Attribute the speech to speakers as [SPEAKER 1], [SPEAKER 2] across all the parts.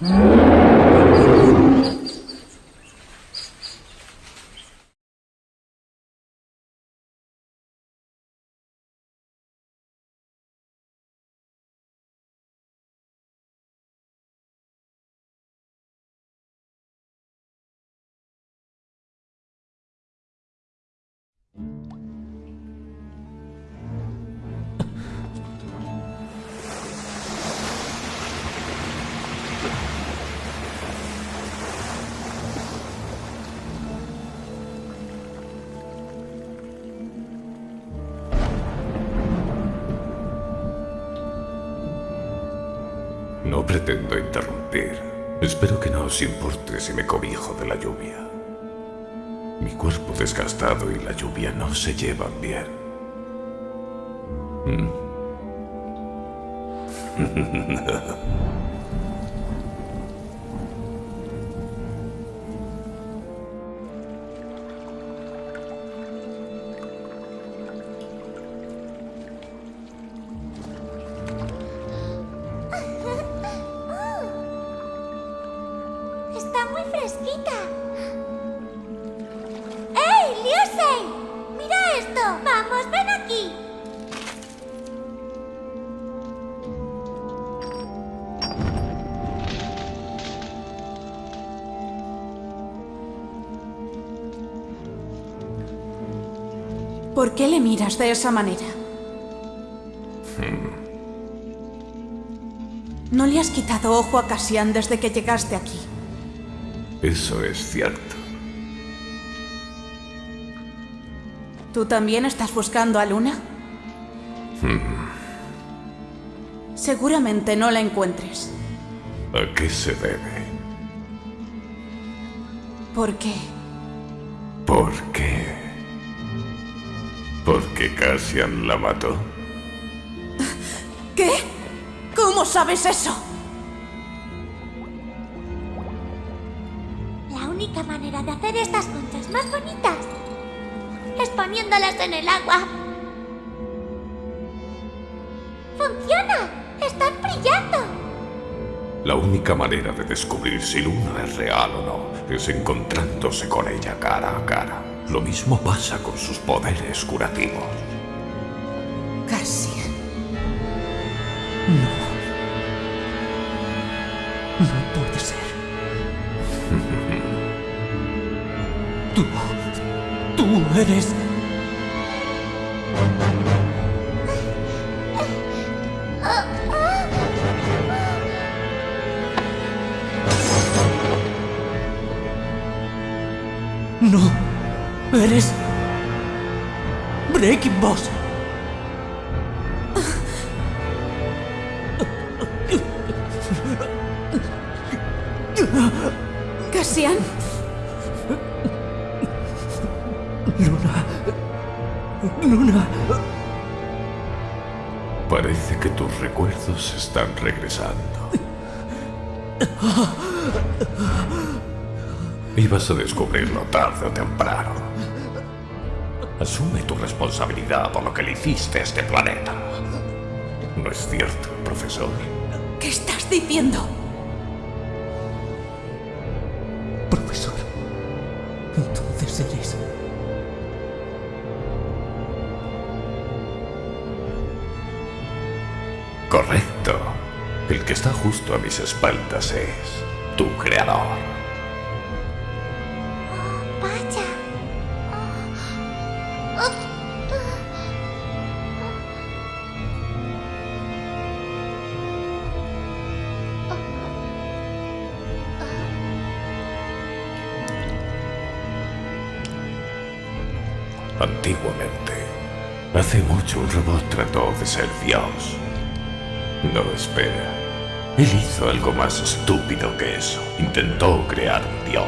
[SPEAKER 1] Mm-hmm. No pretendo interrumpir. Espero que no os importe si me cobijo de la lluvia. Mi cuerpo desgastado y la lluvia no se llevan bien. ¿Mm?
[SPEAKER 2] fresquita. ¡Ey, Liusei! ¡Mira esto! ¡Vamos, ven aquí!
[SPEAKER 3] ¿Por qué le miras de esa manera? No le has quitado ojo a Cassian desde que llegaste aquí.
[SPEAKER 1] Eso es cierto.
[SPEAKER 3] ¿Tú también estás buscando a Luna? Seguramente no la encuentres.
[SPEAKER 1] ¿A qué se debe?
[SPEAKER 3] ¿Por qué?
[SPEAKER 1] ¿Por qué? ¿Porque Cassian la mató?
[SPEAKER 3] ¿Qué? ¿Cómo sabes eso?
[SPEAKER 2] La única manera de hacer estas conchas más bonitas es poniéndolas en el agua. ¡Funciona! ¡Están brillando!
[SPEAKER 1] La única manera de descubrir si Luna es real o no es encontrándose con ella cara a cara. Lo mismo pasa con sus poderes curativos.
[SPEAKER 4] No. No No. Eres. Breaking Boss.
[SPEAKER 3] ¿Cassian?
[SPEAKER 4] Luna.
[SPEAKER 1] Parece que tus recuerdos están regresando. Ibas a descubrirlo tarde o temprano. Asume tu responsabilidad por lo que le hiciste a este planeta. ¿No es cierto, profesor?
[SPEAKER 3] ¿Qué estás diciendo?
[SPEAKER 1] Que está justo a mis espaldas es tu creador.
[SPEAKER 2] ¡Vaya!
[SPEAKER 1] Antiguamente, hace mucho un robot trató de ser Dios. No, espera. Él hizo algo más estúpido que eso. Intentó crear un Dios.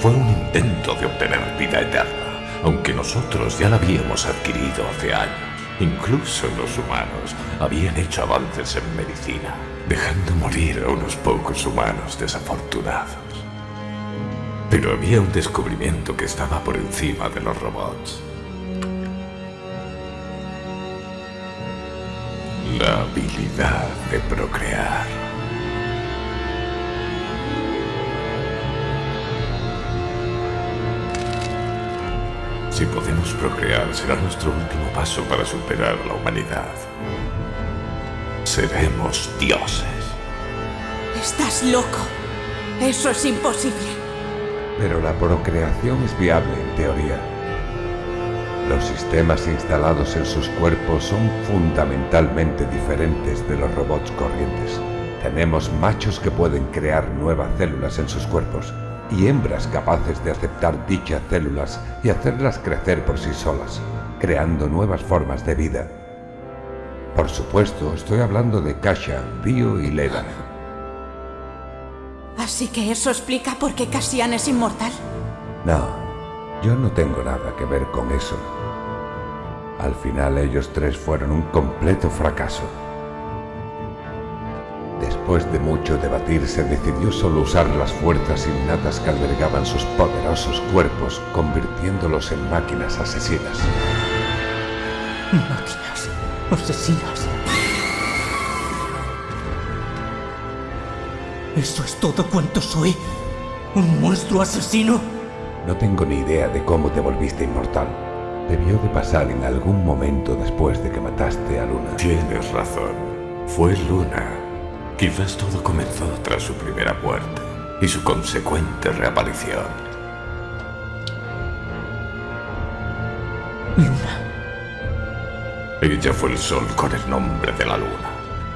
[SPEAKER 1] Fue un intento de obtener vida eterna, aunque nosotros ya la habíamos adquirido hace años. Incluso los humanos habían hecho avances en medicina, dejando morir a unos pocos humanos desafortunados. Pero había un descubrimiento que estaba por encima de los robots. La habilidad de procrear. Si podemos procrear, será nuestro último paso para superar la humanidad. Seremos dioses.
[SPEAKER 3] Estás loco. Eso es imposible.
[SPEAKER 5] Pero la procreación es viable en teoría. Los sistemas instalados en sus cuerpos son fundamentalmente diferentes de los robots corrientes. Tenemos machos que pueden crear nuevas células en sus cuerpos y hembras capaces de aceptar dichas células y hacerlas crecer por sí solas, creando nuevas formas de vida. Por supuesto, estoy hablando de Kasha, Dio y Leda.
[SPEAKER 3] Así que eso explica por qué Cassian es inmortal.
[SPEAKER 5] No, yo no tengo nada que ver con eso. Al final ellos tres fueron un completo fracaso. Después de mucho debatir se decidió solo usar las fuerzas innatas que albergaban sus poderosos cuerpos, convirtiéndolos en máquinas asesinas.
[SPEAKER 4] Máquinas asesinas. ¿Eso es todo cuanto soy? ¿Un monstruo asesino?
[SPEAKER 5] No tengo ni idea de cómo te volviste inmortal. Debió de pasar en algún momento después de que mataste a Luna.
[SPEAKER 1] Tienes razón. Fue Luna. Quizás todo comenzó tras su primera muerte y su consecuente reaparición.
[SPEAKER 4] Luna.
[SPEAKER 1] Ella fue el sol con el nombre de la luna.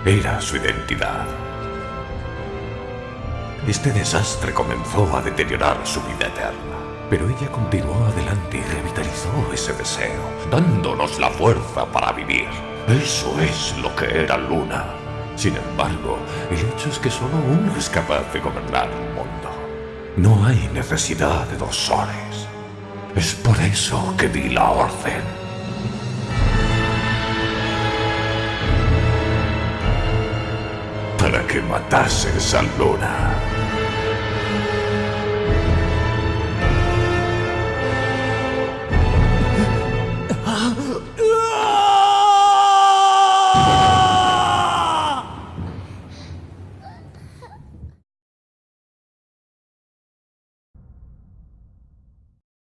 [SPEAKER 1] Era su identidad. Este desastre comenzó a deteriorar su vida eterna, pero ella continuó adelante y revitalizó ese deseo, dándonos la fuerza para vivir. Eso es lo que era Luna. Sin embargo, el hecho es que solo uno es capaz de gobernar el mundo. No hay necesidad de dos soles. Es por eso que di la orden. Para que matases a Luna.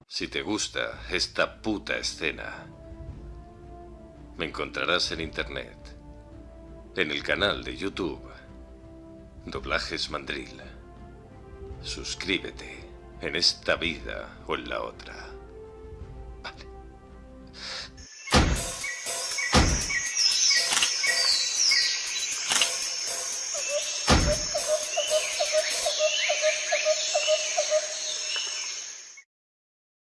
[SPEAKER 6] Si te gusta esta puta escena, me encontrarás en internet, en el canal de YouTube, Doblajes Mandril. Suscríbete en esta vida o en la otra.